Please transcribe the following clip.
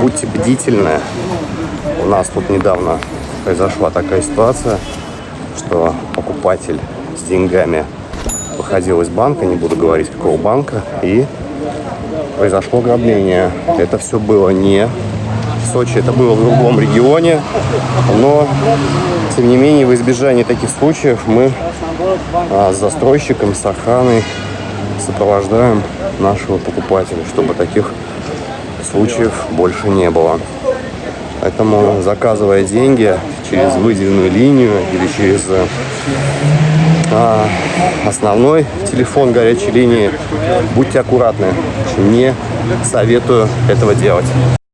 будьте бдительны. У нас тут недавно произошла такая ситуация, что покупатель с деньгами выходил из банка, не буду говорить какого банка, и произошло ограбление. Это все было не в Сочи, это было в другом регионе, но тем не менее в избежании таких случаев мы а, с застройщиком, с охраной сопровождаем нашего покупателя, чтобы таких случаев больше не было. Поэтому заказывая деньги через выделенную линию или через а, основной телефон горячей линии, будьте аккуратны. Не советую этого делать.